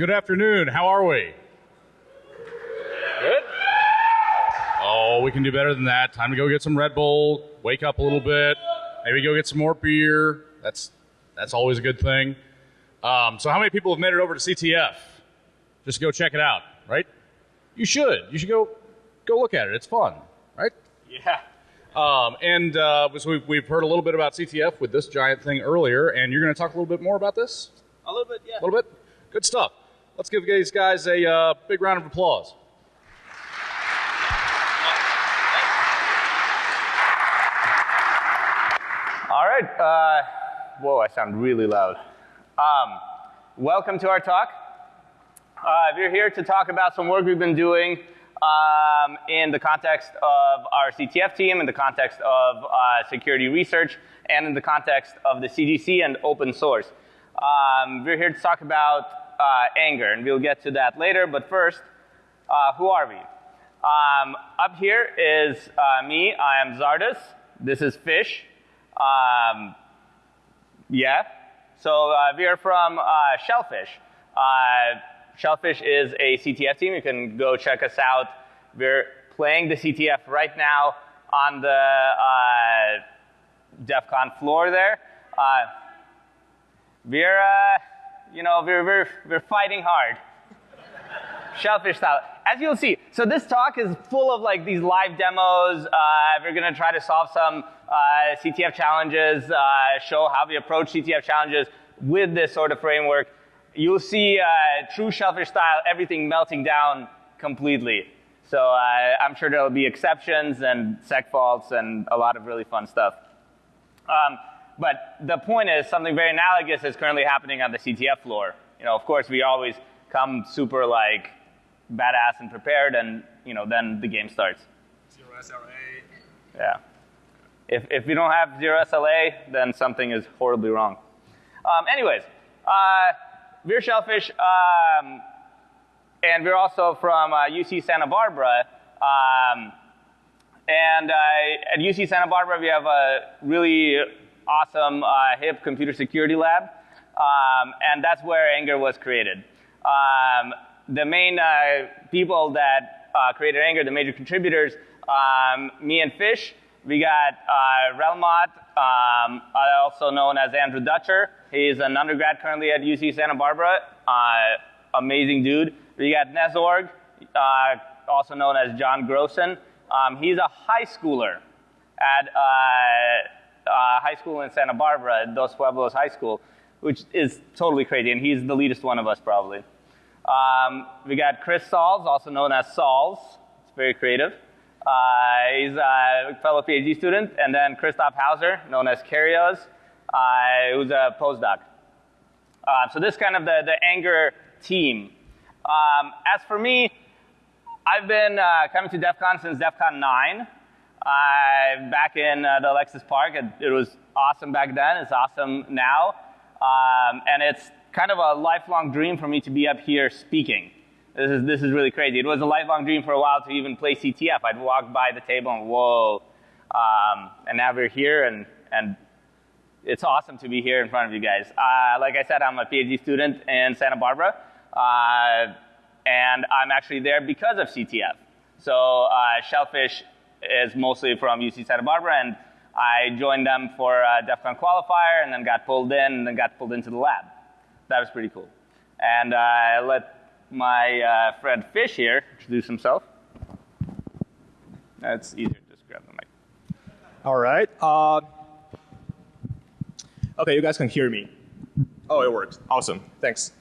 Good afternoon. How are we? Good? Oh, we can do better than that. Time to go get some Red Bull, wake up a little bit, maybe go get some more beer. That's that's always a good thing. Um, so, how many people have made it over to CTF? Just go check it out, right? You should. You should go go look at it. It's fun, right? Yeah. Um, and uh, so we've, we've heard a little bit about CTF with this giant thing earlier, and you're going to talk a little bit more about this? A little bit, yeah. A little bit? Good stuff. Let's give these guys a uh, big round of applause. All right. Uh, whoa, I sound really loud. Um, welcome to our talk. Uh, we're here to talk about some work we've been doing um, in the context of our CTF team, in the context of uh, security research, and in the context of the CGC and open source. Um, we're here to talk about uh, angr, and we'll get to that later. But first, uh, who are we? Um, up here is uh, me. I am Zardus. This is Fish. Um, yeah. So uh, we are from uh, Shellphish. Uh, Shellphish is a CTF team. You can go check us out. We're playing the CTF right now on the DEF CON floor there. We're, you know, we're, we're, we're fighting hard. Shellphish style. As you'll see, so this talk is full of like these live demos. Uh, we're going to try to solve some uh, CTF challenges, uh, show how we approach CTF challenges with this sort of framework. You'll see uh, true Shellphish style, everything melting down completely. So uh, I'm sure there'll be exceptions and segfaults and a lot of really fun stuff. Um, but the point is something very analogous is currently happening on the CTF floor. You know, of course, we always come super like badass and prepared, and you know, then the game starts. Zero SLA. Yeah. If if we don't have zero SLA, then something is horribly wrong. Um, anyways, uh, we're Shellphish, um, and we're also from uh, UC Santa Barbara. Um, and uh, at UC Santa Barbara, we have a really awesome, uh, hip computer security lab, um, and that's where angr was created. Um, the main uh, people that uh, created angr, the major contributors, um, me and Fish, we got uh, um, also known as Andrew Dutcher. He's an undergrad currently at UC Santa Barbara. Uh, amazing dude. We got Nezorg, uh, also known as John Grosen. Um, he's a high schooler at uh, high school in Santa Barbara, Dos Pueblos High School, which is totally crazy, and he's the leadest one of us probably. Um, we got Chris Salls, also known as Salls. It's very creative. Uh, he's a fellow PhD student, and then Christoph Hauser, known as Karios, uh, who's a postdoc. Uh, so this is kind of the, the angr team. Um, as for me, I've been uh, coming to DEF CON since DEF CON 9. Uh, back in uh, the Alexis Park, it, it, was awesome back then. It's awesome now. Um, and it's kind of a lifelong dream for me to be up here speaking. This is, this is really crazy. It was a lifelong dream for a while to even play CTF. I'd walk by the table and whoa. Um, and now we're here, and, and it's awesome to be here in front of you guys. Uh, like I said, I'm a PhD student in Santa Barbara, uh, and I'm actually there because of CTF. So uh, Shellphish is mostly from UC Santa Barbara, and I joined them for a DEF CON qualifier, and then got pulled in, and then got pulled into the lab. That was pretty cool. And uh, I let my uh, friend Fish here introduce himself. That's easier. Just grab the mic. All right. Uh, okay, you guys can hear me. Oh, it works. Awesome. Thanks.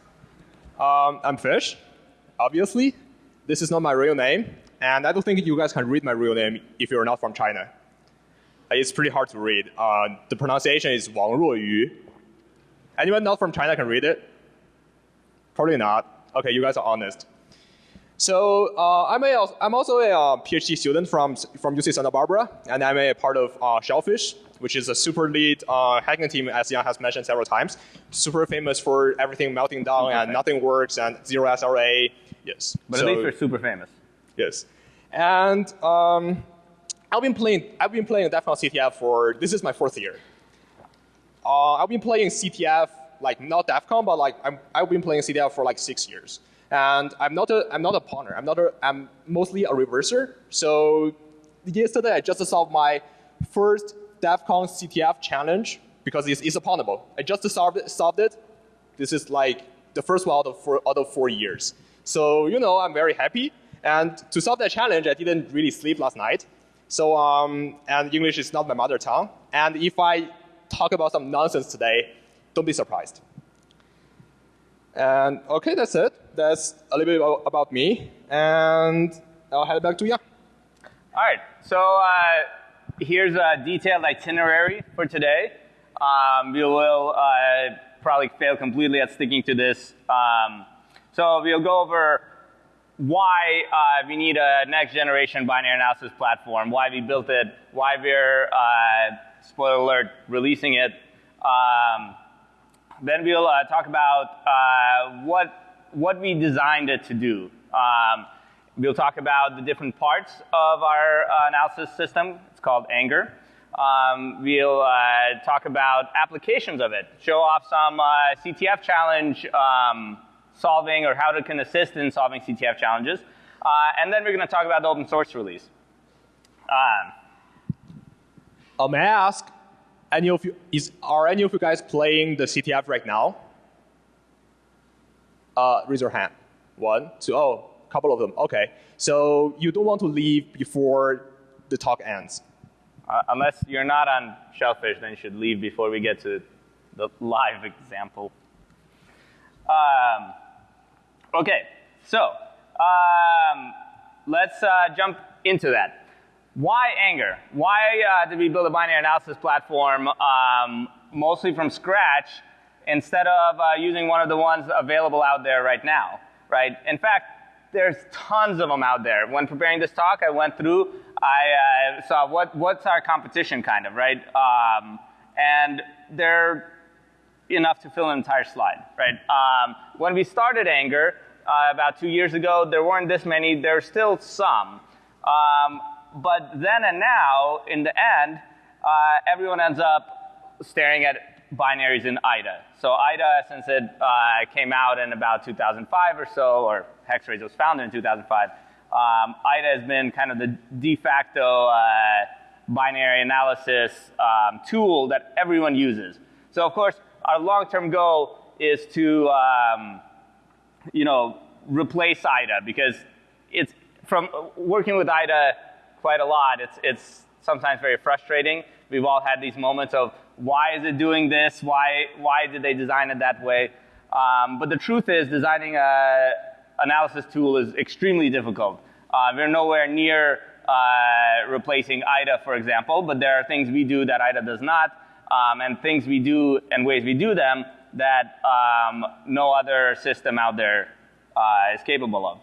Um, I'm Fish, obviously. This is not my real name, and I don't think you guys can read my real name if you're not from China. It's pretty hard to read. Uh, the pronunciation is Wang Ruoyu. Anyone not from China can read it? Probably not. Okay, you guys are honest. So uh, I'm, a, I'm also a uh, PhD student from, from UC Santa Barbara, and I'm a part of uh, Shellphish, which is a super lead uh, hacking team, as Yan has mentioned several times. Super famous for everything melting down super and nothing works and zero SRA. Yes. But so, at least we're super famous. Yes. And um, I've been playing. I've been playing DEF CON CTF for this is my fourth year. Uh, I've been playing CTF like not DEF CON, but like I'm, I've been playing CTF for like six years. And I'm not a, I'm not a pwner. I'm not a, I'm mostly a reverser. So yesterday I just solved my first DEF CON CTF challenge because it's, it's pwnable. I just solved it, solved it. This is like the first one out of four, out of four years. So, you know, I'm very happy. And to solve that challenge, I didn't really sleep last night. So, um, and English is not my mother tongue. And if I talk about some nonsense today, don't be surprised. And okay, that's it. That's a little bit about me. And I'll head back to Jan. All right, so uh, here's a detailed itinerary for today. Um, we will uh, probably fail completely at sticking to this. Um, so we'll go over why uh, we need a next generation binary analysis platform, why we built it, why we're, uh, spoiler alert, releasing it. Um, then we'll uh, talk about uh, what, what we designed it to do. Um, we'll talk about the different parts of our uh, analysis system. It's called angr. Um, we'll uh, talk about applications of it, show off some CTF challenge um, solving or how it can assist in solving CTF challenges. Uh, and then we're going to talk about the open source release. Um, uh, may I ask, any of you, is, are any of you guys playing the CTF right now? Uh, raise your hand. One, two, oh, a couple of them. Okay. So you don't want to leave before the talk ends. Uh, unless you're not on Shellphish, then you should leave before we get to the live example. Um, Okay, so um, let's uh, jump into that. Why angr? Why uh, did we build a binary analysis platform um, mostly from scratch instead of uh, using one of the ones available out there right now? Right? In fact, there's tons of them out there. When preparing this talk, I went through, I uh, saw what, what's our competition kind of, right? Um, and they're enough to fill an entire slide, right? Um, when we started angr uh, about two years ago, there weren't this many. There's still some. Um, but then and now, in the end, uh, everyone ends up staring at binaries in IDA. So IDA, since it uh, came out in about 2005 or so, or Hexrays was founded in 2005, um, IDA has been kind of the de facto uh, binary analysis um, tool that everyone uses. So of course, our long-term goal is to, um, you know, replace IDA because it's from working with IDA quite a lot. It's it's sometimes very frustrating. We've all had these moments of why is it doing this? Why why did they design it that way? Um, but the truth is, designing a analysis tool is extremely difficult. Uh, we're nowhere near uh, replacing IDA, for example, but there are things we do that IDA does not um, and things we do and ways we do them that um, no other system out there uh, is capable of.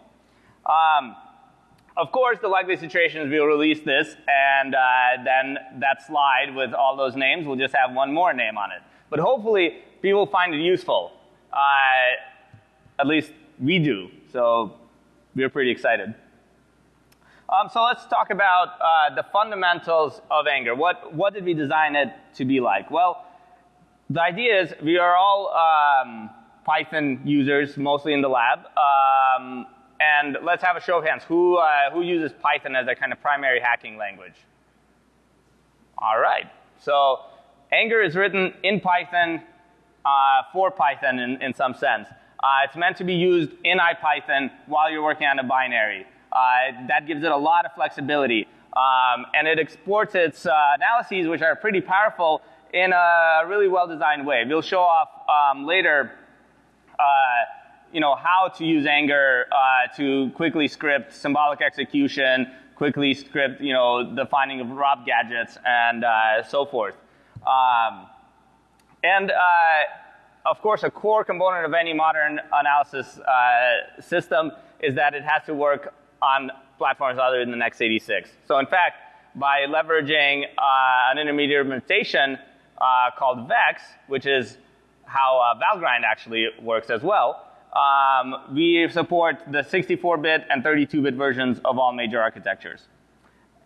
Um, of course, the likely situation is we'll release this, and uh, then that slide with all those names will just have one more name on it. But hopefully, people find it useful. Uh, at least we do. So we're pretty excited. Um, so let's talk about uh, the fundamentals of angr. What, what did we design it to be like? Well, the idea is we are all um, Python users, mostly in the lab. Um, and let's have a show of hands. Who, uh, who uses Python as a kind of primary hacking language? All right. So angr is written in Python uh, for Python in, in some sense. Uh, it's meant to be used in IPython while you're working on a binary. Uh, that gives it a lot of flexibility. Um, and it exports its uh, analyses, which are pretty powerful, in a really well-designed way. We'll show off um, later uh, you know, how to use angr uh, to quickly script symbolic execution, quickly script, you know, the finding of ROP gadgets, and uh, so forth. Um, and of course, a core component of any modern analysis uh, system is that it has to work on platforms other than the x86. So in fact, by leveraging uh, an intermediate implementation uh, called Vex, which is how uh, Valgrind actually works as well, um, we support the 64-bit and 32-bit versions of all major architectures.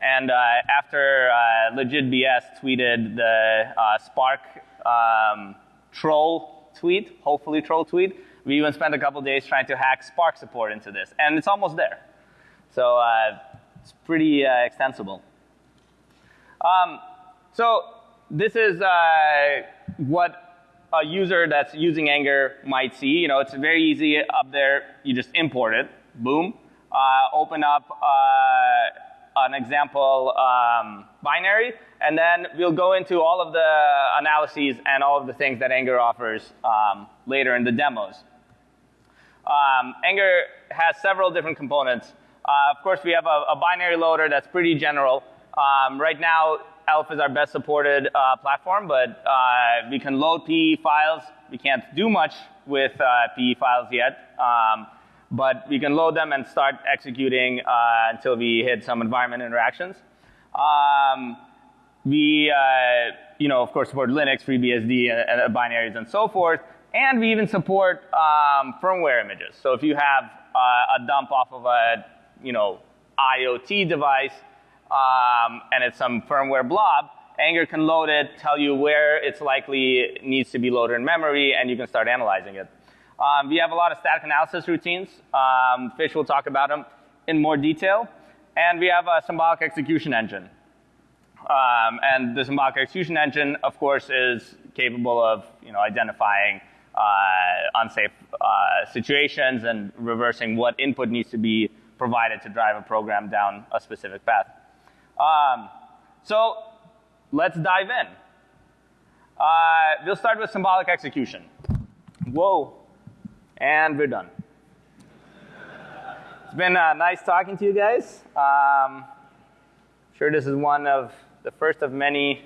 And uh, after uh, LegitBS tweeted the uh, SPARC um, troll tweet, hopefully troll tweet. We even spent a couple days trying to hack SPARC support into this, and it's almost there. So uh, it's pretty uh, extensible. Um, so this is uh, what a user that's using angr might see. You know, it's very easy up there. You just import it. Boom. Uh, open up uh, an example um, binary, and then we'll go into all of the analyses and all of the things that angr offers um, later in the demos. Um, angr has several different components. Uh, of course, we have a, a, binary loader that's pretty general. Um, right now, ELF is our best supported uh, platform, but uh, we can load PE files. We can't do much with uh, PE files yet, um, but we can load them and start executing uh, until we hit some environment interactions. Um, we, uh, you know, of course, support Linux, FreeBSD, and, binaries, and so forth. And we even support um, firmware images. So if you have a dump off of a, you know, IoT device, um, and it's some firmware blob, angr can load it, tell you where it's likely needs to be loaded in memory, and you can start analyzing it. Um, we have a lot of static analysis routines. Um, Fish will talk about them in more detail. And we have a symbolic execution engine. Um, and the symbolic execution engine, of course, is capable of you know, identifying uh, unsafe uh, situations and reversing what input needs to be provided to drive a program down a specific path. Um, so let's dive in. Uh, we'll start with symbolic execution. Whoa. And we're done. It's been uh, nice talking to you guys. Um, sure this is one of the first of many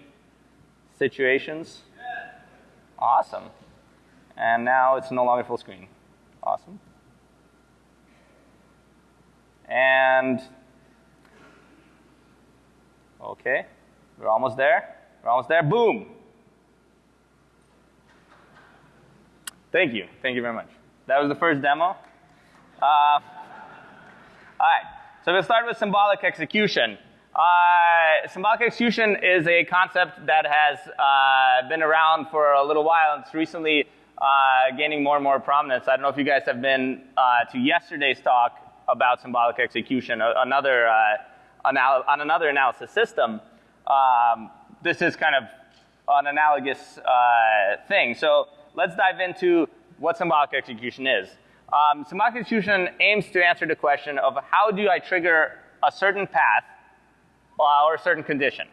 situations. Awesome. And now it's no longer full screen. Awesome. And Okay, we're almost there. We're almost there. Boom. Thank you. Thank you very much. That was the first demo. Uh, all right, so we'll start with symbolic execution. Uh, symbolic execution is a concept that has uh, been around for a little while. It's recently uh, gaining more and more prominence. I don't know if you guys have been uh, to yesterday's talk about symbolic execution, another uh, on another analysis system, um, this is kind of an analogous uh, thing. So let's dive into what symbolic execution is. Um, symbolic execution aims to answer the question of how do I trigger a certain path uh, or a certain condition,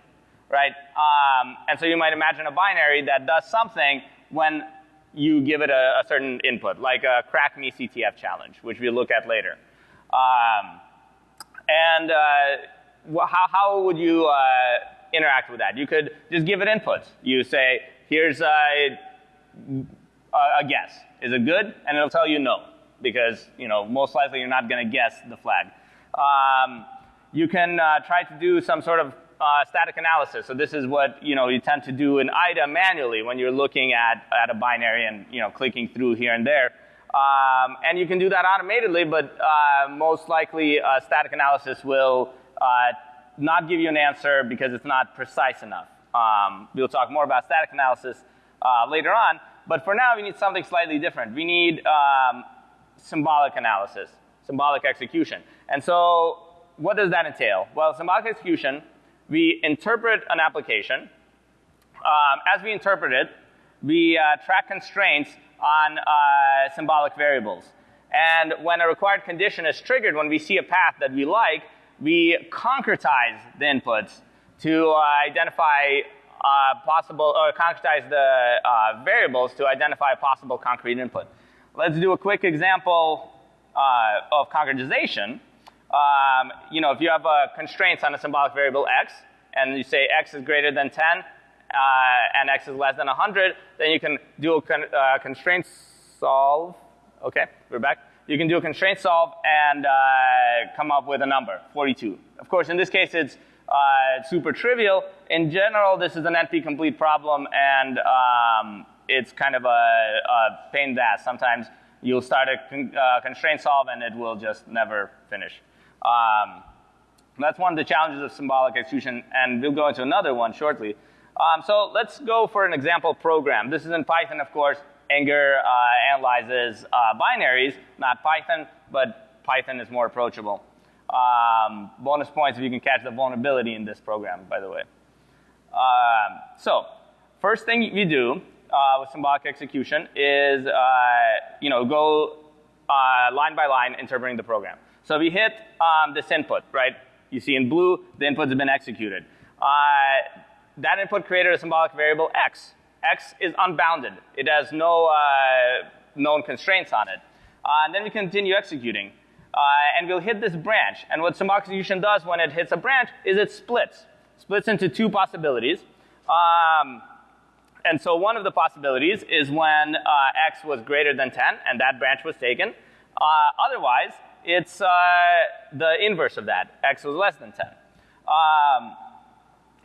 right? Um, and so you might imagine a binary that does something when you give it a, a certain input, like a crack me CTF challenge, which we'll look at later. Um, and uh, how, how would you uh, interact with that? You could just give it inputs. You say, here's a, a guess. Is it good? And it'll tell you no, because you know most likely you're not going to guess the flag. Um, you can uh, try to do some sort of uh, static analysis. So this is what you know you tend to do in IDA manually when you're looking at, at a binary and you know clicking through here and there. Um, and you can do that automatedly, but uh, most likely uh, static analysis will uh, not give you an answer because it's not precise enough. Um, we'll talk more about static analysis uh, later on, but for now we need something slightly different. We need um, symbolic analysis, symbolic execution. And so what does that entail? Well, symbolic execution, we interpret an application. Um, as we interpret it, we uh, track constraints on uh, symbolic variables. And when a required condition is triggered, when we see a path that we like, we concretize the inputs to uh, identify uh, possible, or concretize the uh, variables to identify a possible concrete input. Let's do a quick example uh, of concretization. Um, you know, if you have uh, constraints on a symbolic variable x, and you say x is greater than 10, uh, and x is less than 100, then you can do a con constraint solve. Okay, we're back you can do a constraint solve and uh, come up with a number, 42. Of course, in this case, it's uh, super trivial. In general, this is an NP-complete problem, and um, it's kind of a, a, pain in the ass. Sometimes you'll start a con uh, constraint solve, and it will just never finish. Um, that's one of the challenges of symbolic execution, and we'll go into another one shortly. Um, so let's go for an example program. This is in Python, of course, angr uh, analyzes uh, binaries, not Python, but Python is more approachable. Um, bonus points if you can catch the vulnerability in this program, by the way. Um, so, first thing you do uh, with symbolic execution is, uh, you know, go uh, line by line interpreting the program. So you hit um, this input, right, you see in blue, the inputs been executed. Uh, that input created a symbolic variable x. x is unbounded. It has no uh, known constraints on it. Uh, and then we continue executing. Uh, and we'll hit this branch. And what symbolic execution does when it hits a branch is it splits. Splits into two possibilities. Um, and so one of the possibilities is when uh, x was greater than 10 and that branch was taken. Uh, otherwise, it's the inverse of that. x was less than 10. Um,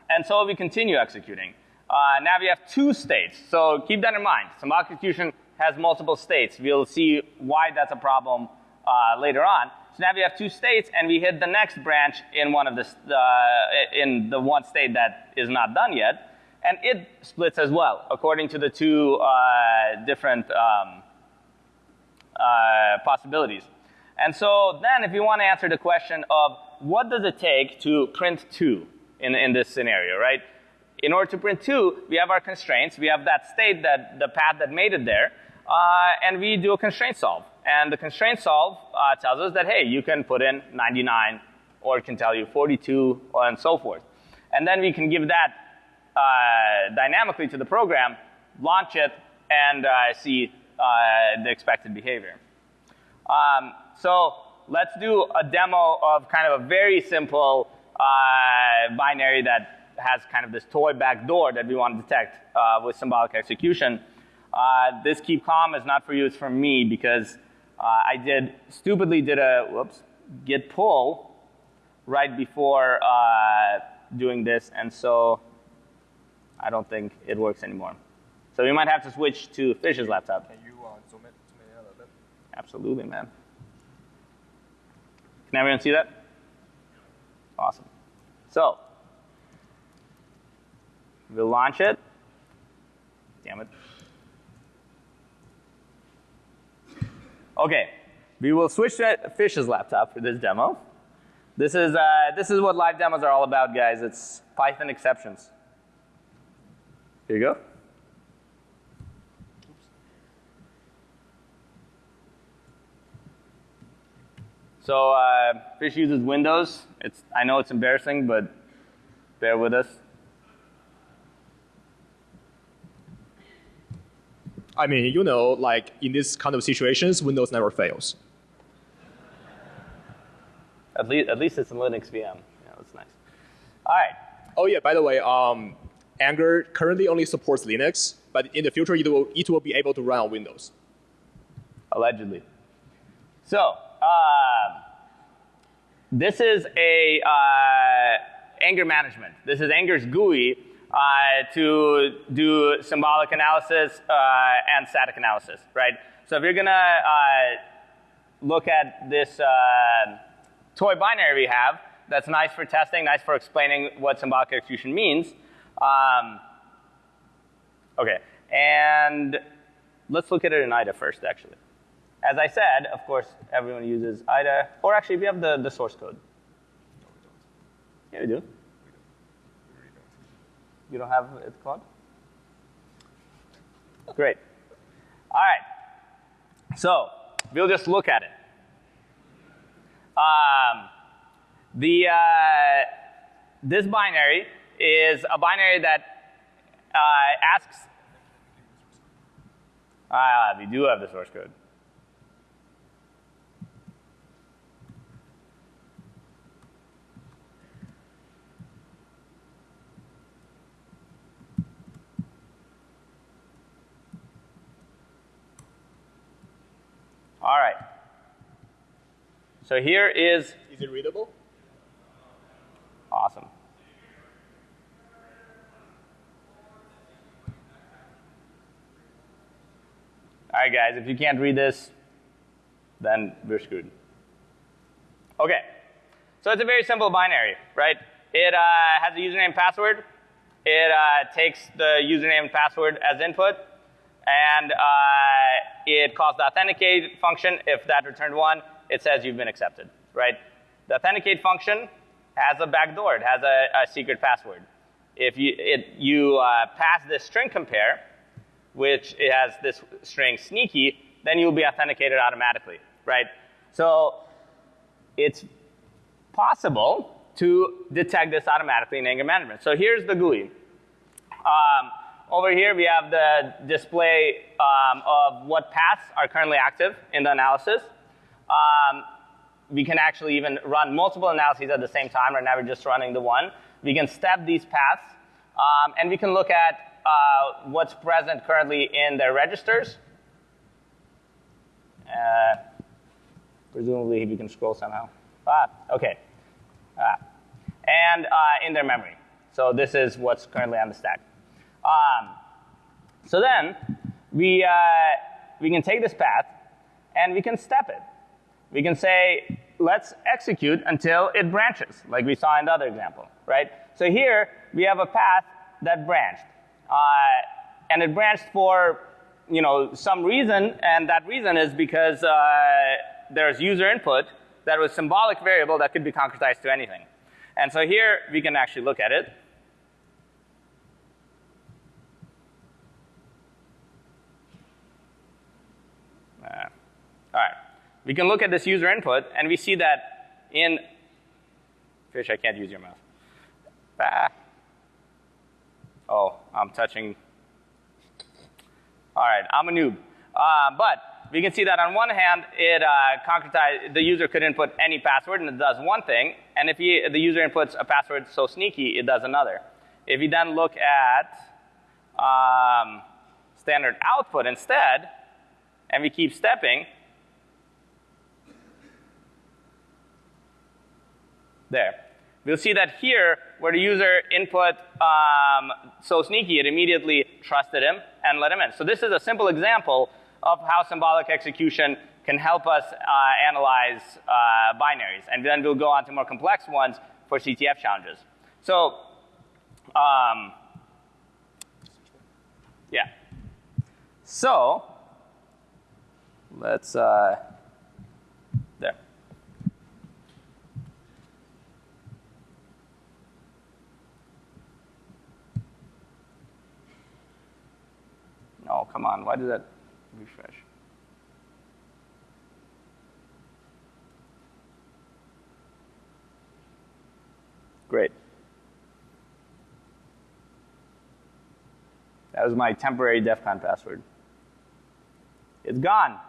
and so we continue executing. Uh, now we have two states. So keep that in mind. Symbolic execution has multiple states. We'll see why that's a problem uh, later on. So now we have two states, and we hit the next branch in one of the uh, in the one state that is not done yet, and it splits as well according to the two uh, different um, uh, possibilities. And so then, if you want to answer the question of what does it take to print two in, in this scenario, right? In order to print two, we have our constraints. We have that state, that the path that made it there, uh, and we do a constraint solve. And the constraint solve uh, tells us that, hey, you can put in 99, or it can tell you 42, and so forth. And then we can give that uh, dynamically to the program, launch it, and uh, see uh, the expected behavior. Um, so let's do a demo of kind of a very simple uh, binary that has kind of this toy backdoor that we want to detect uh, with symbolic execution. Uh, this keep calm is not for you, it's for me because uh, I did stupidly did a whoops git pull right before uh, doing this, and so I don't think it works anymore. So we might have to switch to Fish's laptop. Can you uh, zoom it, zoom it a little bit? Absolutely, man. Can everyone see that? Awesome. So, we'll launch it. Damn it. Okay, we will switch to Fish's laptop for this demo. This is, uh, this is what live demos are all about, guys. It's Python exceptions. Here you go. So uh, Fish uses Windows. It's, I know it's embarrassing, but bear with us. I mean, you know, like in this kind of situations, Windows never fails. At least, at least it's in Linux VM. Yeah, that's nice. All right. Oh yeah, by the way, um, angr currently only supports Linux, but in the future it will, it will be able to run on Windows. Allegedly. So, uh, this is a uh, angr management. This is angr's GUI uh, to do symbolic analysis uh, and static analysis, right? So if you're gonna uh, look at this uh, toy binary we have, that's nice for testing, nice for explaining what symbolic execution means. Um, okay, and let's look at it in IDA first, actually. As I said, of course, everyone uses IDA, or actually, we have the, the source code. Yeah, we do. You don't have it, Claude? Great. All right. So we'll just look at it. Um, the uh, this binary is a binary that uh, asks. Ah, we do have the source code. All right. So here is Is it readable? awesome. All right, guys, if you can't read this, then we're screwed. Okay, so it's a very simple binary, right? It uh, has a username and password. It uh, takes the username and password as input, and uh, it calls the authenticate function. If that returned one, it says you've been accepted, right? The authenticate function has a backdoor. It has a, a secret password. If you, it, you uh, pass this string compare, which it has this string sneaky, then you'll be authenticated automatically, right? So it's possible to detect this automatically in angr management. So here's the GUI. Um, over here, we have the display um, of what paths are currently active in the analysis. Um, we can actually even run multiple analyses at the same time. Right now, we're just running the one. We can step these paths, um, and we can look at uh, what's present currently in their registers. Uh, presumably, we can scroll somehow. Ah, okay. Ah. And uh, in their memory. So this is what's currently on the stack. Um, so then we, uh, we can take this path and we can step it. We can say, let's execute until it branches, like we saw in the other example, right? So here we have a path that branched. Uh, and it branched for you know, some reason, and that reason is because uh, there's user input that was symbolic variable that could be concretized to anything. And so here we can actually look at it. Uh, all right. We can look at this user input, and we see that in fish, I can't use your mouse. Ah. Oh, I'm touching. All right, I'm a noob. Uh, but we can see that on one hand, it uh, concretized, the user could input any password and it does one thing. And if he, the user inputs a password so sneaky, it does another. If you then look at um, standard output instead, and we keep stepping, there. We'll see that here, where the user input um, so sneaky, it immediately trusted him and let him in. So this is a simple example of how symbolic execution can help us uh, analyze uh, binaries. And then we'll go on to more complex ones for CTF challenges. So, um, yeah. So, let's, uh, on, why did that refresh? Great. That was my temporary DEF CON password. It's gone.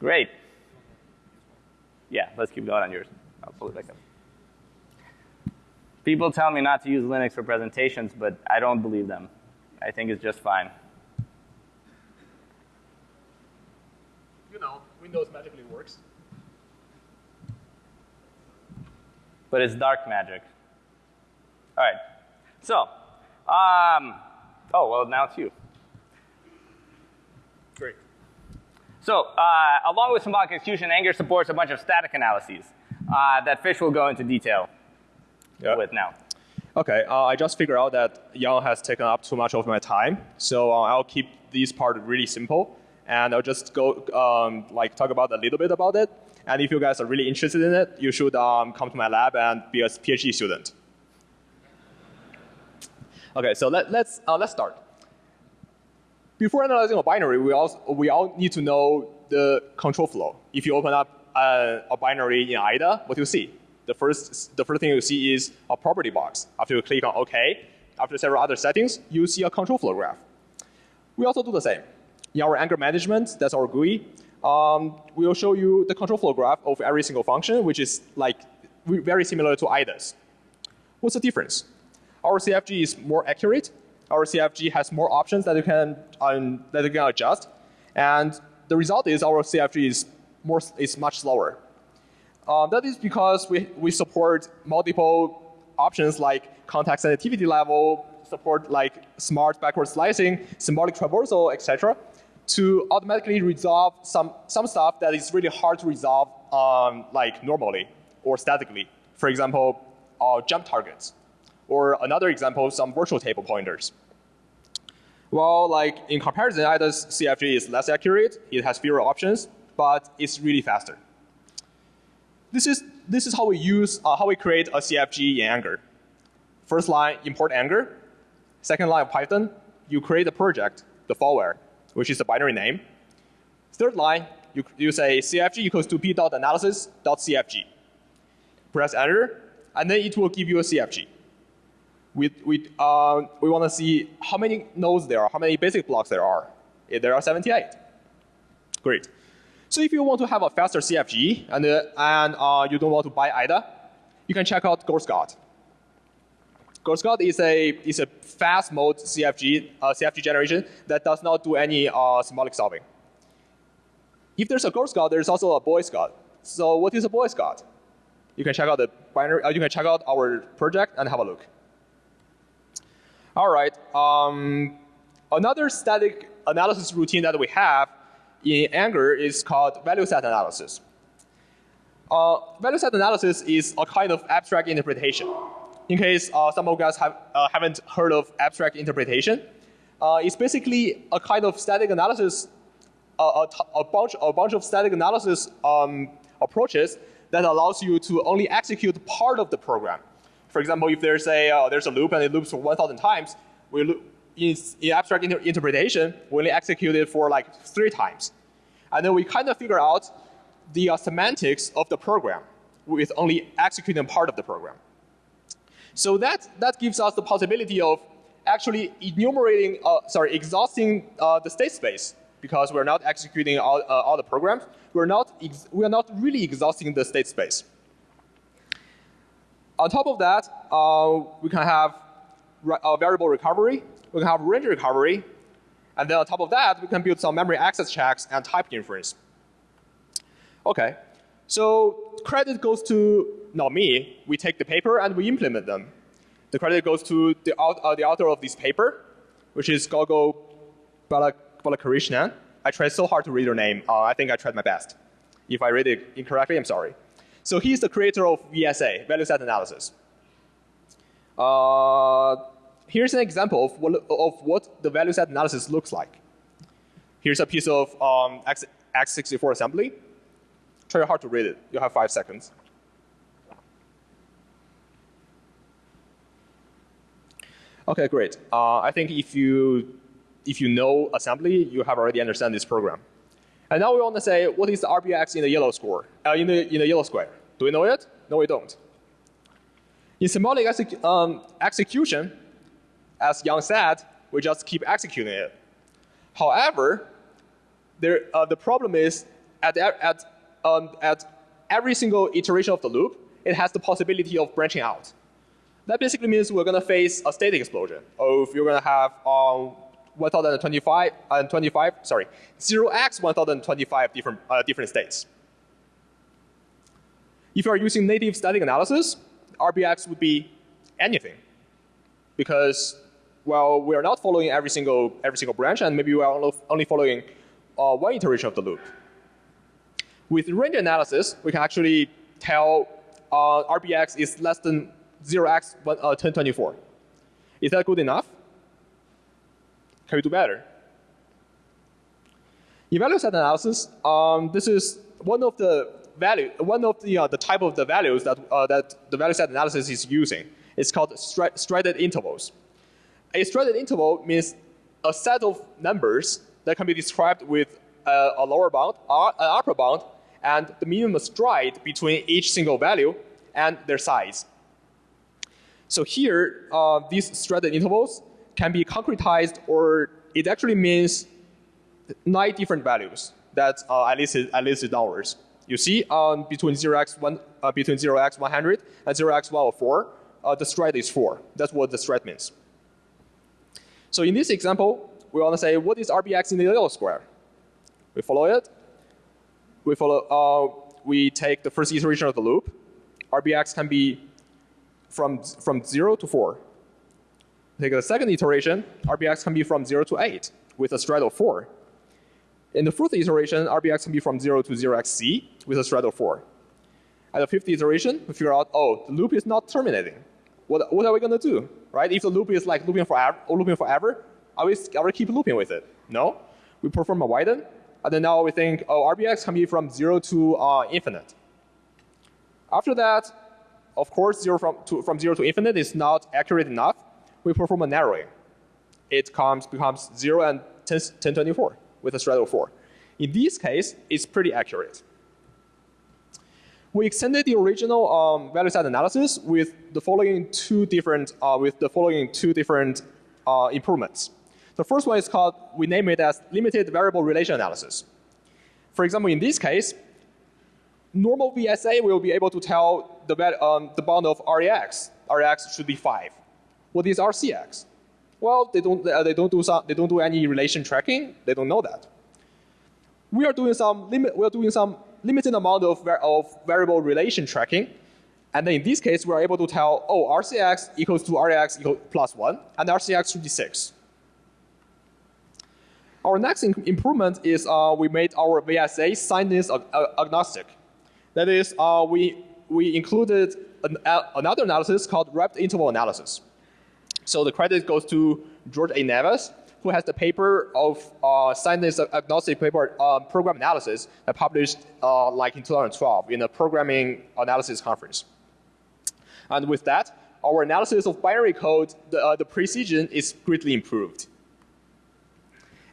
Great. Yeah, let's keep going on yours. I'll pull it back up. People tell me not to use Linux for presentations, but I don't believe them. I think it's just fine. You know, Windows magically works. But it's dark magic. All right. So, um, oh, well, now it's you. Great. So, uh, along with symbolic execution, angr supports a bunch of static analyses uh, that Fish will go into detail Yeah. with now. Okay, uh, I just figured out that Yan has taken up too much of my time, so uh, I'll keep this part really simple, and I'll just go um, like talk about a little bit about it. And if you guys are really interested in it, you should um, come to my lab and be a PhD student. Okay, so let, let's uh, let's start. Before analyzing a binary, we also we all need to know the control flow. If you open up a, a binary in IDA, what do you see? The first the first thing you see is a property box. After you click on OK, after several other settings, you see a control flow graph. We also do the same. In our angr management, that's our GUI. Um, we'll show you the control flow graph of every single function, which is like very similar to IDA's. What's the difference? Our CFG is more accurate. Our CFG has more options that you can um, that you can adjust, and the result is our CFG is more is much slower. Um, that is because we we support multiple options like context sensitivity level, support like smart backward slicing, symbolic traversal, etc., to automatically resolve some some stuff that is really hard to resolve um, like normally or statically. For example, uh, jump targets or another example, some virtual table pointers. Well, like in comparison, IDA's CFG is less accurate. It has fewer options, but it's really faster. This is this is how we use uh, how we create a CFG in angr. First line, import angr. Second line of Python, you create a project, the fauxware, which is a binary name. Third line, you, you say CFG equals to p dot analysis dot CFG. Press enter, and then it will give you a CFG we, we, uh, we want to see how many nodes there are, how many basic blocks there are. There are 78. Great. So if you want to have a faster CFG and, uh, and uh, you don't want to buy IDA, you can check out GirlScout. GirlScout is a, is a fast mode CFG, uh, CFG generation that does not do any uh, symbolic solving. If there's a GirlScout, there's also a BoyScout. So what is a BoyScout? You can check out the binary, uh, you can check out our project and have a look. All right. Um, another static analysis routine that we have in angr is called value set analysis. Uh, value set analysis is a kind of abstract interpretation. In case uh, some of you guys have, uh, haven't heard of abstract interpretation, uh, it's basically a kind of static analysis, a, a, bunch, a bunch of static analysis um, approaches that allows you to only execute part of the program. For example, if there's a, uh, there's a loop and it loops for 1,000 times, we in, in abstract inter interpretation, we only execute it for like three times. And then we kind of figure out the uh, semantics of the program with only executing part of the program. So that, that gives us the possibility of actually enumerating, uh, sorry, exhausting uh, the state space because we're not executing all, uh, all the programs. We're not, we're not really exhausting the state space. On top of that, uh, we can have uh, variable recovery, we can have range recovery, and then on top of that, we can build some memory access checks and type inference. Okay, so credit goes to not me. We take the paper and we implement them. The credit goes to the, uh, the author of this paper, which is Gogul Balakrishnan. I tried so hard to read her name. Uh, I think I tried my best. If I read it incorrectly, I'm sorry. So he's the creator of VSA, value set analysis. Uh, here's an example of what, of what the value set analysis looks like. Here's a piece of um, X, x64 assembly. Try hard to read it. You have five seconds. Okay, great. Uh, I think if you if you know assembly, you have already understand this program. And now we want to say, what is the RBX in the yellow score, uh, in, the, in the yellow square? Do we know it? No, we don't. In symbolic exec um, execution, as Yan said, we just keep executing it. However, there, uh, the problem is at, at, um, at every single iteration of the loop, it has the possibility of branching out. That basically means we're going to face a state explosion. Or if you're going to have um, 1025 and uh, 25, sorry, 0x 1025 different, uh, different states. If you are using native static analysis, RBX would be anything. Because, well, we are not following every single, every single branch, and maybe we are only following uh, one iteration of the loop. With range analysis, we can actually tell uh, RBX is less than 0x 1024. Uh, is that good enough? Can we do better? Value set analysis, um, this is one of the value, one of the uh, the type of the values that uh, that the value set analysis is using. It's called stride intervals. A stride interval means a set of numbers that can be described with a, a lower bound, an upper bound, and the minimum stride between each single value and their size. So here, uh, these stride intervals can be concretized or it actually means nine different values that uh, I listed, I listed downwards. You see um, between 0x, one, uh, between 0x 100 and 0x 104, uh, the stride is 4. That's what the stride means. So in this example, we want to say what is RBX in the yellow square? We follow it. We follow. Uh, we take the first iteration of the loop. RBX can be from from zero to four. Take the second iteration, RBX can be from 0 to 8 with a stride of 4. In the fourth iteration, RBX can be from 0 to 0xc with a stride of 4. At the fifth iteration, we figure out, oh, the loop is not terminating. What, what are we going to do? Right? If the loop is like looping forever, or looping forever, Are we, are we keep looping with it? No. We perform a widen, and then now we think, oh, RBX can be from 0 to uh, infinite. After that, of course, zero from, to, from 0 to infinite is not accurate enough. We perform a narrowing. It comes, becomes 0 and 10, 1024 with a straddle 4. In this case, it's pretty accurate. We extended the original um, value set analysis with the following two different, uh, with the following two different uh, improvements. The first one is called, we name it as limited variable relation analysis. For example, in this case, normal VSA will be able to tell the, um, the bound of RAX. RAX should be 5. What is RCX? Well, they don't, uh, they, don't do some, they don't do any relation tracking. They don't know that. We are doing some, limit, we are doing some limited amount of, of variable relation tracking. And then in this case, we are able to tell, oh, RCX equals to RAX equals plus 1, and RCX should be 6. Our next improvement is uh, we made our VSA signness ag agnostic. That is, uh, we, we included an, uh, another analysis called wrapped interval analysis. So the credit goes to Jorge A. Navas, who has the paper of uh, signness agnostic paper uh, program analysis that published uh, like in 2012 in a programming analysis conference. And with that, our analysis of binary code, the, uh, the precision is greatly improved.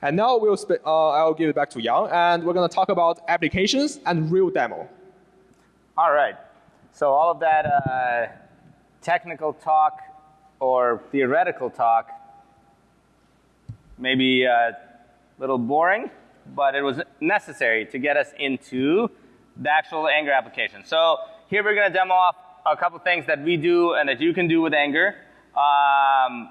And now we'll uh, I'll give it back to Yan, and we're going to talk about applications and real demo. All right. So all of that uh, technical talk or theoretical talk maybe a little boring, but it was necessary to get us into the actual angr application. So here we're going to demo off a couple things that we do and that you can do with angr. Um,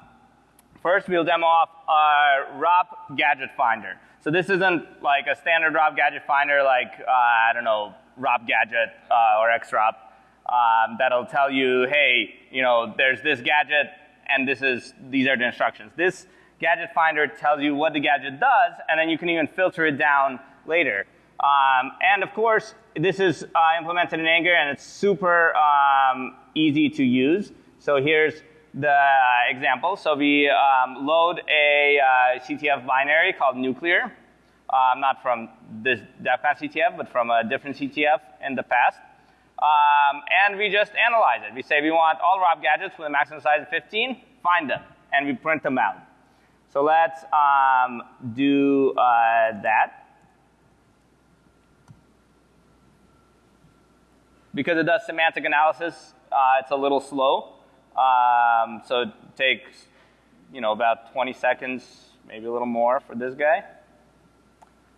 first, we'll demo off our ROP gadget finder. So this isn't like a standard ROP gadget finder like, uh, I don't know, ROP gadget uh, or XROP um, that'll tell you, hey, you know, there's this gadget and this is, these are the instructions. This Gadget Finder tells you what the gadget does, and then you can even filter it down later. Um, and of course, this is uh, implemented in angr, and it's super um, easy to use. So here's the example. So we um, load a uh, CTF binary called nuclear, um, not from this DEFCON CTF, but from a different CTF in the past. Um, and we just analyze it. We say we want all ROP gadgets with a maximum size of 15, find them, and we print them out. So let's um, do uh, that. Because it does semantic analysis, uh, it's a little slow. Um, so it takes, you know, about 20 seconds, maybe a little more for this guy.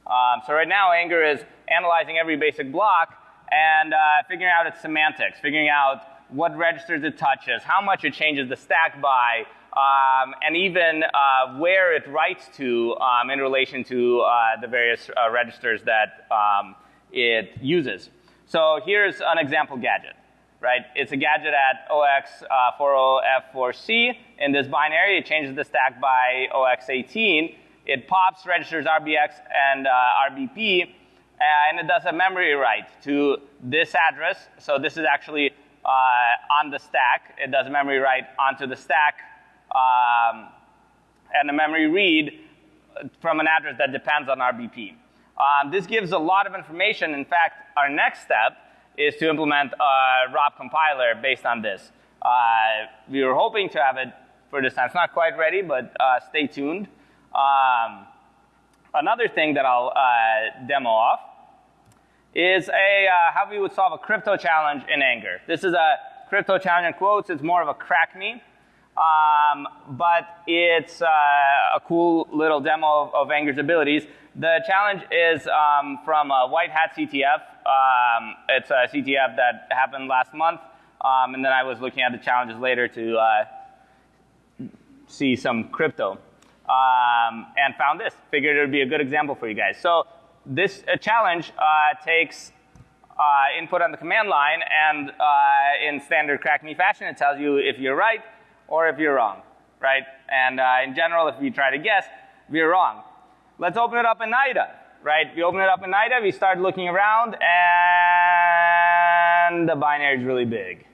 Um, so right now, angr is analyzing every basic block and uh, figuring out its semantics, figuring out what registers it touches, how much it changes the stack by, um, and even uh, where it writes to um, in relation to uh, the various uh, registers that um, it uses. So here's an example gadget, right? It's a gadget at OX40F4C. In this binary, it changes the stack by OX18. It pops registers RBX and uh, RBP, and it does a memory write to this address. So this is actually uh, on the stack. It does a memory write onto the stack um, and a memory read from an address that depends on RBP. Um, this gives a lot of information. In fact, our next step is to implement a ROP compiler based on this. Uh, we were hoping to have it for this time. It's not quite ready, but uh, stay tuned. Um, another thing that I'll uh, demo off is a, uh, how we would solve a crypto challenge in angr. This is a crypto challenge in quotes. It's more of a crack me. Um, but it's uh, a cool little demo of, of, angr's abilities. The challenge is um, from a White Hat CTF. Um, it's a CTF that happened last month, um, and then I was looking at the challenges later to uh, see some crypto, um, and found this. Figured it would be a good example for you guys. So this uh, challenge uh, takes uh, input on the command line, and in standard crack me fashion, it tells you if you're right or if you're wrong, right? And uh, in general, if you try to guess, we're wrong. Let's open it up in IDA, right? We open it up in IDA, we start looking around, and the binary is really big.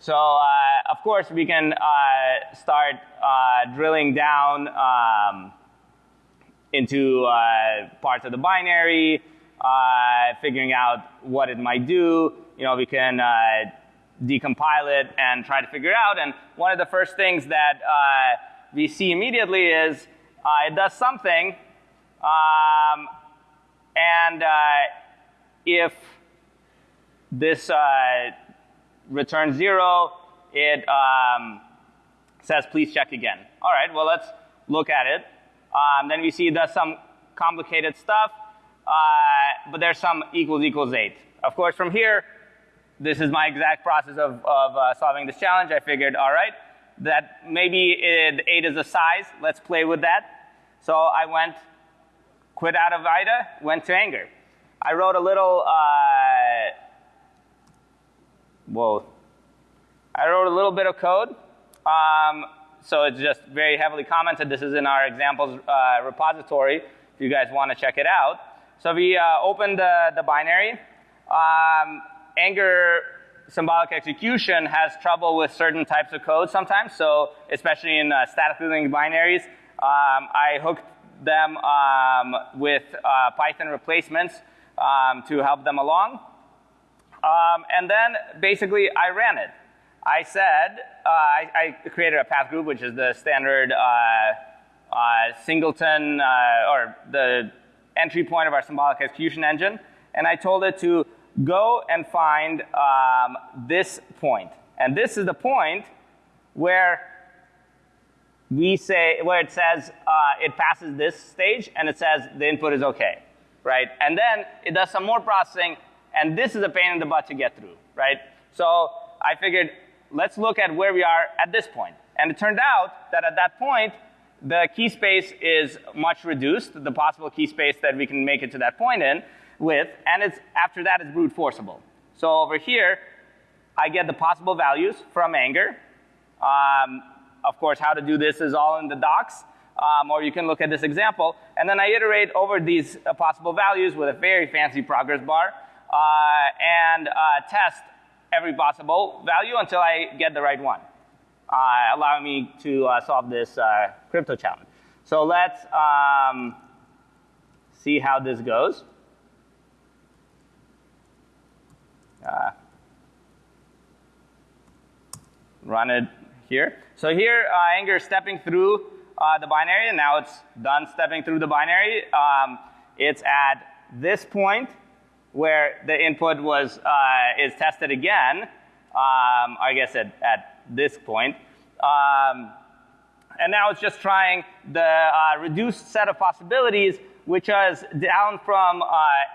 So uh, of course we can uh, start uh, drilling down um, into uh, parts of the binary, uh, figuring out what it might do. You know, we can decompile it and try to figure out. And one of the first things that we see immediately is it does something, um, and if this returns zero, it um, says please check again. All right, well let's look at it. Um, then we see it does some complicated stuff, uh, but there's some equals equals eight. Of course, from here, this is my exact process of, of uh, solving this challenge. I figured, all right, that maybe it, eight is a size. Let's play with that. So I went, quit out of IDA, went to angr. I wrote a little uh, whoa. I wrote a little bit of code. Um, so it's just very heavily commented. This is in our examples uh, repository if you guys want to check it out. So we uh, opened the, the binary. Um, angr symbolic execution has trouble with certain types of code sometimes. So especially in uh, statically linked binaries, um, I hooked them um, with uh, Python replacements um, to help them along. Um, and then basically I ran it. I said, uh, I, I, created a path group, which is the standard uh, uh, singleton uh, or the entry point of our symbolic execution engine. And I told it to go and find um, this point. And this is the point where we say, where it says uh, it passes this stage and it says the input is okay, right? And then it does some more processing and this is a pain in the butt to get through, right? So I figured, let's look at where we are at this point. And it turned out that at that point, the key space is much reduced, the possible key space that we can make it to that point in with, and it's, after that it's brute forceable. So over here, I get the possible values from angr. Um, of course, how to do this is all in the docs, um, or you can look at this example. And then I iterate over these uh, possible values with a very fancy progress bar. Uh, and uh, test every possible value until I get the right one, uh, allowing me to solve this crypto challenge. So let's um, see how this goes. Uh, run it here. So here, uh, angr is stepping through uh, the binary, and now it's done stepping through the binary. Um, it's at this point where the input was, uh, is tested again, um, I guess at, at this point. Um, and now it's just trying the uh, reduced set of possibilities, which is down from uh,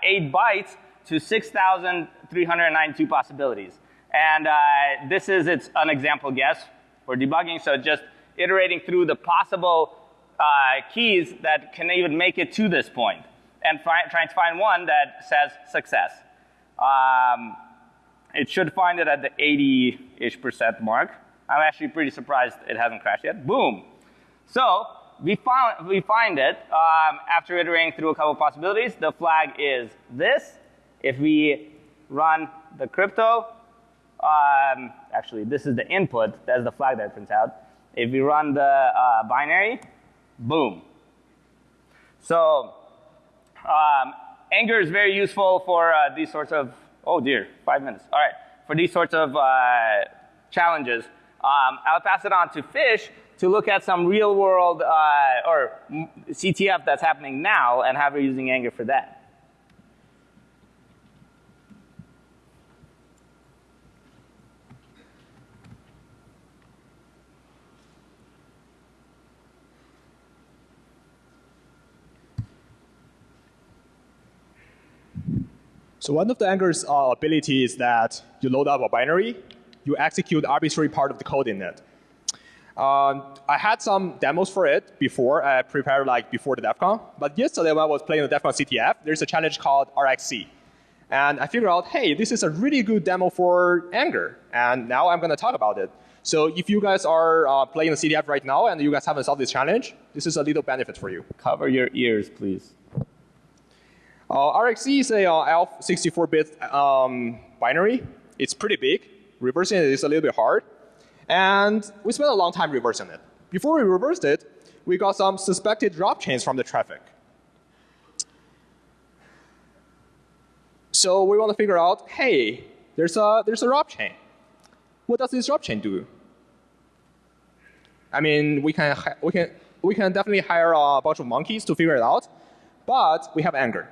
8 bytes to 6,392 possibilities. And uh, this is its an example guess for debugging, so just iterating through the possible uh, keys that can even make it to this point and trying to find one that says success. Um, it should find it at the 80-ish percent mark. I'm actually pretty surprised it hasn't crashed yet. Boom. So we, found, we find it um, after iterating through a couple possibilities. The flag is this. If we run the crypto, um, actually this is the input. That's the flag that prints out. If we run the uh, binary, boom. So um, angr is very useful for uh, these sorts of, oh dear, five minutes. All right, for these sorts of uh, challenges. Um, I'll pass it on to Fish to look at some real world uh, or CTF that's happening now and how we're using angr for that. So one of the angr's uh, ability is that you load up a binary, you execute arbitrary part of the code in it. Um, I had some demos for it before, I prepared like before the DEF CON. But yesterday when I was playing the DEF CON CTF, there's a challenge called RxC. And I figured out, hey, this is a really good demo for angr. And now I'm going to talk about it. So if you guys are uh, playing the CTF right now and you guys haven't solved this challenge, this is a little benefit for you. Cover your ears, please. Uh, RxC is a uh, ELF 64-bit um, binary. It's pretty big. Reversing it is a little bit hard. And we spent a long time reversing it. Before we reversed it, we got some suspected drop chains from the traffic. So we want to figure out, hey, there's a, there's a drop chain. What does this drop chain do? I mean, we can, we can, we can definitely hire a bunch of monkeys to figure it out, but we have angr.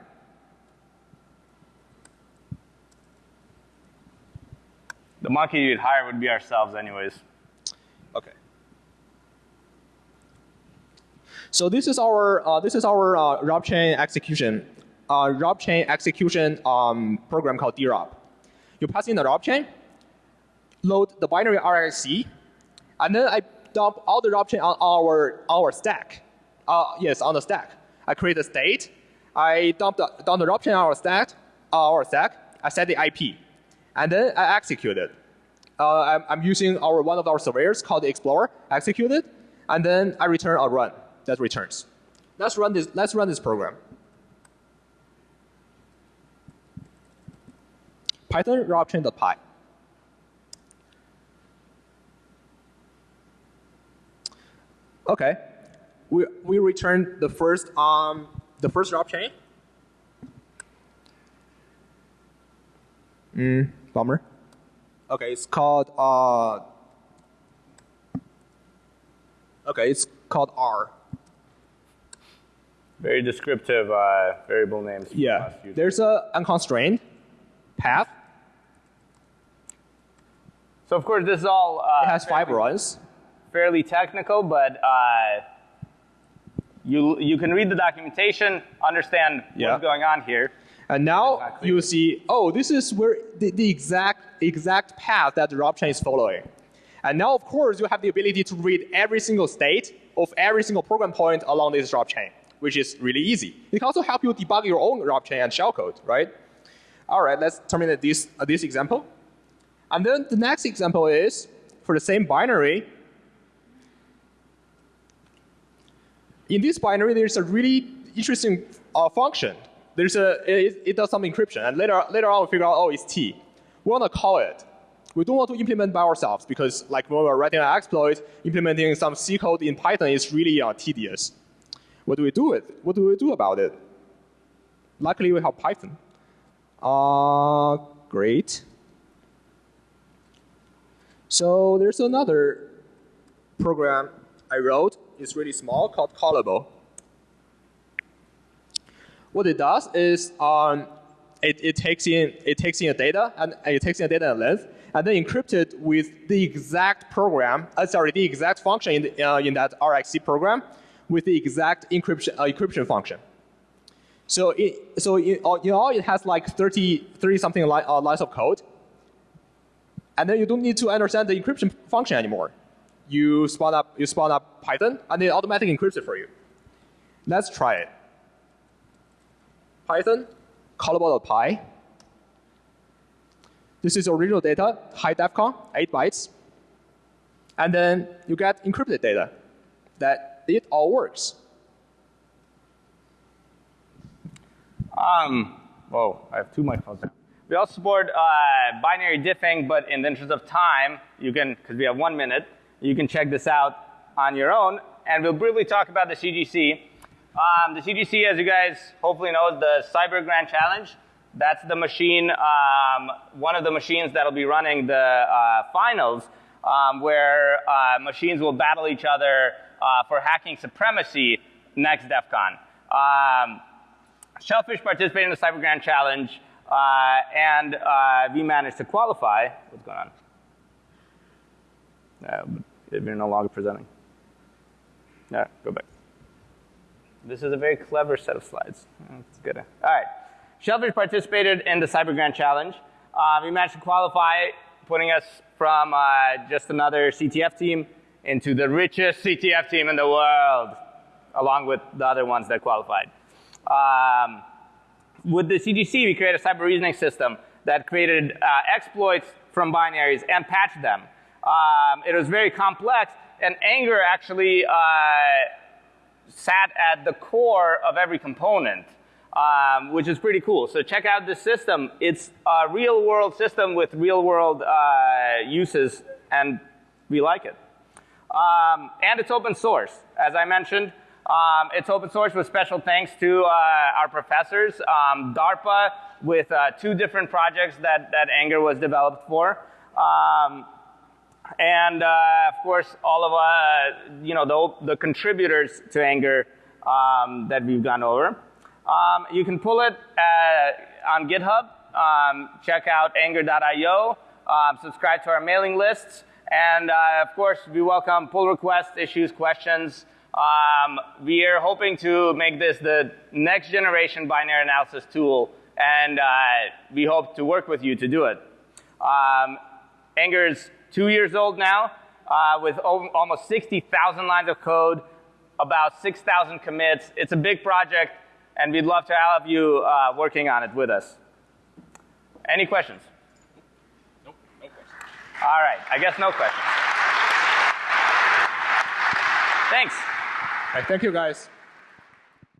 The monkey you'd hire would be ourselves anyways. Okay. So this is our uh, this is our uh, ROP chain execution, uh, ROP chain execution um, program called drop. You pass in the ROP chain, load the binary RXC, and then I dump all the ROP chain on our our stack. Uh, yes, on the stack. I create a state. I dump the, dump the ROP chain on our stack. Our stack. I set the IP and then I execute it. Uh, I'm, I'm, using our one of our surveyors called Explorer, execute it, and then I return a run that returns. Let's run this. Let's run this program. Python ROPchain.py. Okay, we we return the first um the first ROP chain. Mm, bummer. Okay, it's called uh. Okay, it's called R. Very descriptive uh, variable names. Yeah, there's a unconstrained path. So of course this is all. Uh, it has five runs. Fairly technical, but uh, you you can read the documentation, understand yeah. what's going on here. And now exactly. you see, oh, this is where the, the exact, exact path that the ROP chain is following. And now, of course, you have the ability to read every single state of every single program point along this ROP chain, which is really easy. It can also help you debug your own ROP chain and shellcode, right? All right, let's terminate this, uh, this example. And then the next example is, for the same binary, in this binary, there's a really interesting uh, function there's a, it, it, does some encryption, and later, later on we figure out, oh, it's T. We want to call it. We don't want to implement by ourselves because like when we're writing an exploit, implementing some C code in Python is really uh, tedious. What do we do with What do we do about it? Luckily, we have Python. Uh, great. So there's another program I wrote. It's really small called callable. What it does is um, it, it, takes in it takes in a data and it takes in a data and length and then encrypt it with the exact program, uh, sorry, the exact function in, the, uh, in that RXC program with the exact encryption uh, encryption function. So it, so in, in all, it has like 30, 30 something li uh, lines of code. And then you don't need to understand the encryption function anymore. You spawn up, you spawn up Python, and it automatically encrypts it for you. Let's try it. Python, callable.py. This is original data, high DEFCON, 8 bytes. And then you get encrypted data that it all works. Um, whoa, I have two microphones. We also support uh, binary diffing, but in the interest of time, you can, because we have one minute, you can check this out on your own. And we'll briefly talk about the CGC. Um, the CGC, as you guys hopefully know, the Cyber Grand Challenge. That's the machine, um, one of the machines that'll be running the uh, finals, um, where uh, machines will battle each other uh, for hacking supremacy next DEF CON. Um, Shellphish participated in the Cyber Grand Challenge, uh, and uh, we managed to qualify. What's going on? Uh, you're no longer presenting. Yeah, go back. This is a very clever set of slides. That's good. All right. Shellphish participated in the Cyber Grand Challenge. Uh, we managed to qualify, putting us from uh, just another CTF team into the richest CTF team in the world, along with the other ones that qualified. Um, with the CGC, we created a cyber reasoning system that created uh, exploits from binaries and patched them. Um, it was very complex, and angr actually uh, sat at the core of every component. um, which is pretty cool. So check out this system. It's a real world system with real world uh, uses, and we like it. Um, and it's open source. As I mentioned, um, it's open source with special thanks to uh, our professors, um, DARPA, with uh, two different projects that, that angr was developed for. Um, and uh, of course, all of uh, you know the, the contributors to angr um, that we've gone over. Um, you can pull it uh, on GitHub. Um, check out angr.io. Um, subscribe to our mailing lists. And uh, of course, we welcome pull requests, issues, questions. Um, we are hoping to make this the next generation binary analysis tool, and uh, we hope to work with you to do it. Um, angr is two years old now, uh, with over, almost 60,000 lines of code, about 6,000 commits. It's a big project, and we'd love to have you uh, working on it with us. Any questions? Nope, no questions. All right, I guess no questions. Thanks. Hey, thank you, guys.